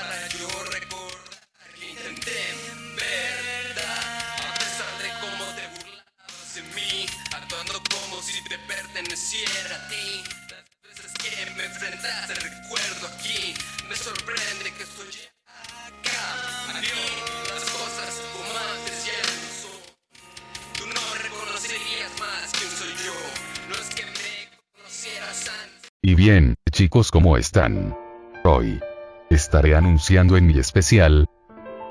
Para yo recordar que intenté en verdad. A pesar de cómo te burlabas de mí, actuando como si te perteneciera a ti. Las veces que me enfrentaste, recuerdo aquí, me sorprende que estoy acá. A mí, las cosas como antes ya no son. Tú no reconocerías más quién soy yo. No es que me conocieras antes. Y bien, chicos, ¿cómo están? Hoy estaré anunciando en mi especial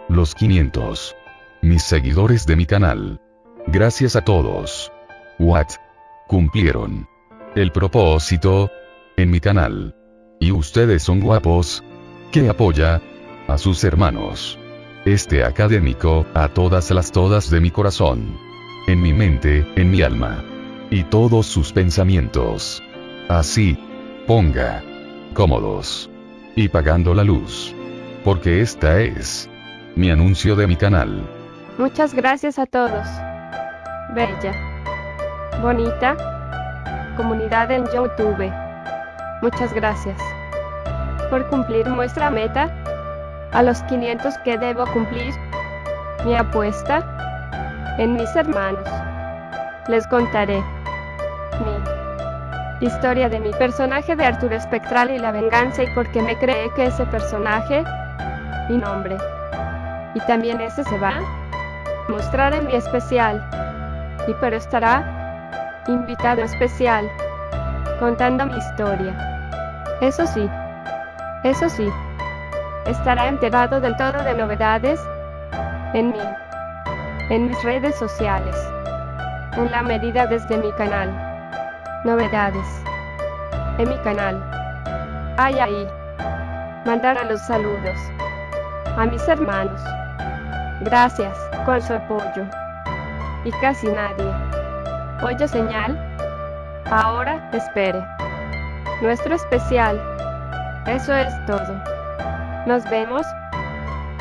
los 500 mis seguidores de mi canal. Gracias a todos. What? Cumplieron el propósito en mi canal. Y ustedes son guapos. Que apoya a sus hermanos. Este académico, a todas las todas de mi corazón. En mi mente, en mi alma. Y todos sus pensamientos. Así. Ponga. Cómodos. Y pagando la luz. Porque esta es. Mi anuncio de mi canal. Muchas gracias a todos. Bella. Bonita. Comunidad en YouTube. Muchas gracias. Por cumplir nuestra meta. A los 500 que debo cumplir. Mi apuesta. En mis hermanos. Les contaré. Mi historia de mi personaje de Arturo Espectral y la venganza y por qué me creé que ese personaje. Mi nombre. Y también ese se va a mostrar en mi especial. Y pero estará invitado especial contando mi historia. Eso sí, eso sí, estará enterado del todo de novedades en mí, en mis redes sociales, en la medida desde mi canal. Novedades en mi canal. Ay, ahí. Mandar a los saludos a mis hermanos. Gracias con su apoyo. Y casi nadie. Oye señal. Ahora espere. Nuestro especial. Eso es todo. Nos vemos.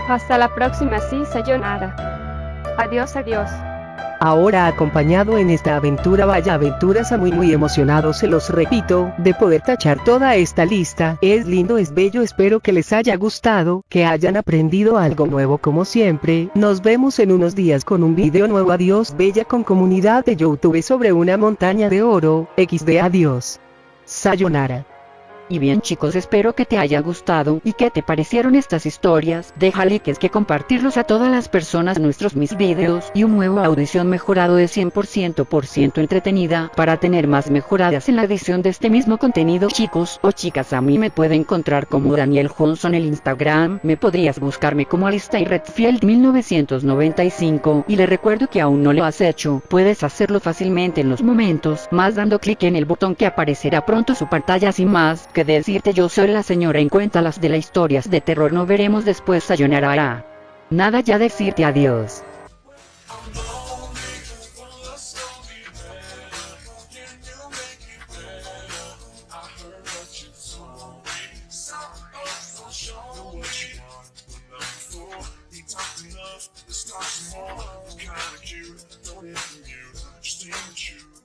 Hasta la próxima, sí, sayonara. Adiós, adiós. Ahora acompañado en esta aventura vaya aventuras a muy muy emocionado se los repito, de poder tachar toda esta lista, es lindo es bello espero que les haya gustado, que hayan aprendido algo nuevo como siempre, nos vemos en unos días con un video nuevo adiós bella con comunidad de youtube sobre una montaña de oro, xd adiós. Sayonara. Y bien chicos espero que te haya gustado y que te parecieron estas historias, déjale que es que compartirlos a todas las personas nuestros mis videos y un nuevo audición mejorado de 100% por ciento entretenida para tener más mejoradas en la edición de este mismo contenido. Chicos o chicas a mí me pueden encontrar como Daniel Johnson el Instagram, me podrías buscarme como Alistair Redfield 1995 y le recuerdo que aún no lo has hecho, puedes hacerlo fácilmente en los momentos, más dando clic en el botón que aparecerá pronto su pantalla. Sin más que decirte yo soy la señora en cuenta las de las historias de terror no veremos después sayonara. Ah, nada ya decirte adiós. Kinda cute, don't just.